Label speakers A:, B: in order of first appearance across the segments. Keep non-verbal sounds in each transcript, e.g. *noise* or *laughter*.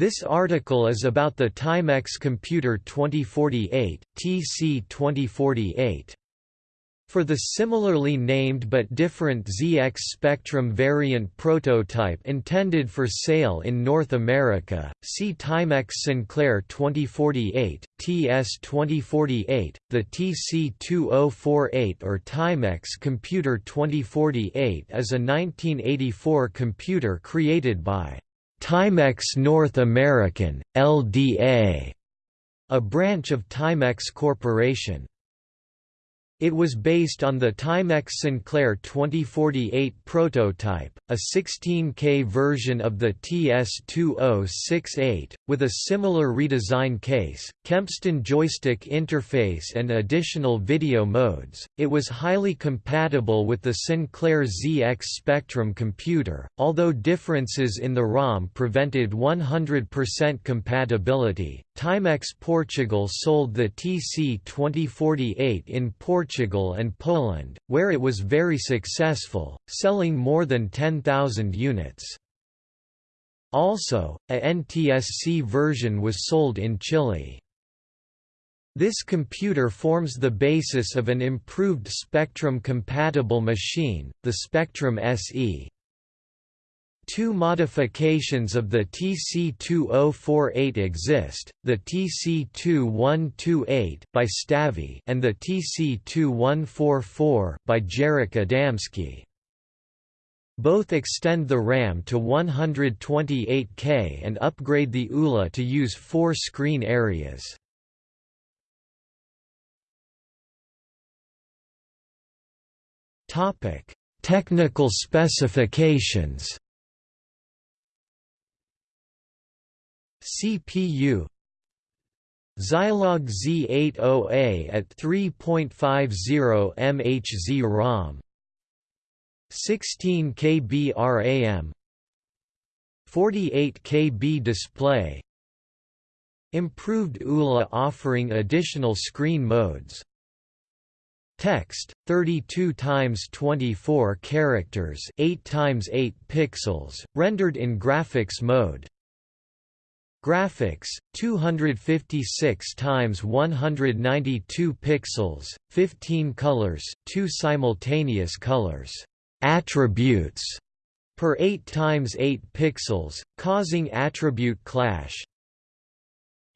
A: This article is about the Timex Computer 2048, TC 2048. For the similarly named but different ZX Spectrum variant prototype intended for sale in North America, see Timex Sinclair 2048, TS 2048, the TC2048 or Timex Computer 2048 is a 1984 computer created by Timex North American, LDA, a branch of Timex Corporation. It was based on the Timex Sinclair 2048 prototype, a 16K version of the TS2068, with a similar redesign case, Kempston joystick interface and additional video modes. It was highly compatible with the Sinclair ZX Spectrum computer, although differences in the ROM prevented 100% compatibility. Timex Portugal sold the TC2048 in Portugal and Poland, where it was very successful, selling more than 10,000 units. Also, a NTSC version was sold in Chile. This computer forms the basis of an improved Spectrum-compatible machine, the Spectrum SE. Two modifications of the TC2048 exist, the TC2128 by Stavy and the TC2144 by Jarek Adamski. Both extend the RAM to 128K and upgrade the ULA to use four screen areas. Topic: Technical specifications CPU Zilog Z80A at 3.50 MHz ROM 16 KB RAM 48 KB display Improved ULA offering additional screen modes Text 32 times 24 characters 8 times 8 pixels rendered in graphics mode Graphics 256 times 192 pixels 15 colors 2 simultaneous colors. Attributes per 8 times 8 pixels causing attribute clash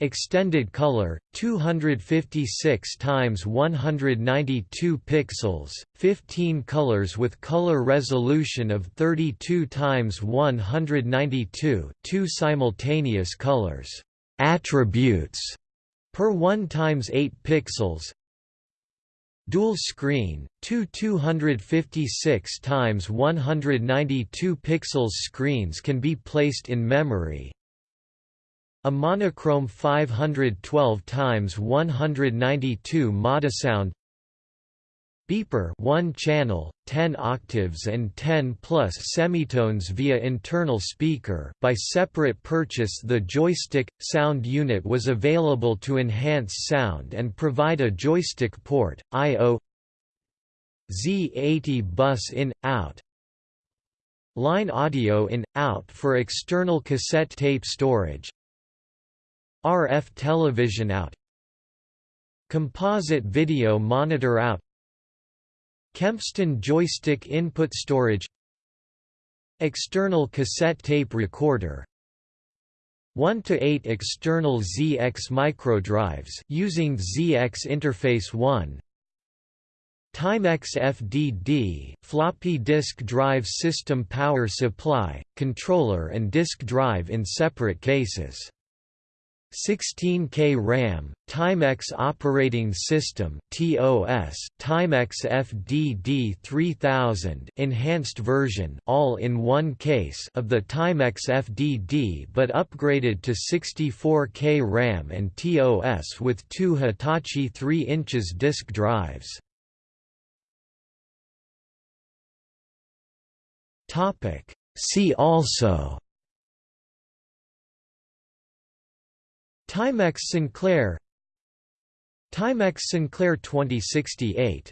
A: Extended color 256 times 192 pixels 15 colors with color resolution of 32 times 192 two simultaneous colors attributes per 1 times 8 pixels Dual screen, two 256 times 192 pixels. Screens can be placed in memory, a monochrome 512 times 192 Modasound Beeper 1 channel, 10 octaves and 10 plus semitones via internal speaker by separate purchase the joystick, sound unit was available to enhance sound and provide a joystick port, I.O. Z80 bus in, out Line audio in, out for external cassette tape storage RF television out Composite video monitor out Kempston joystick input storage External cassette tape recorder 1 to 8 external ZX microdrives using ZX interface 1 Timex FDD floppy disk drive system power supply controller and disk drive in separate cases 16K RAM, Timex Operating System, *coughs* Timex FDD 3000 enhanced version, all in one case of the Timex FDD, but upgraded to 64K RAM and TOS with two Hitachi 3 inches disk drives. See also Timex Sinclair Timex Sinclair 2068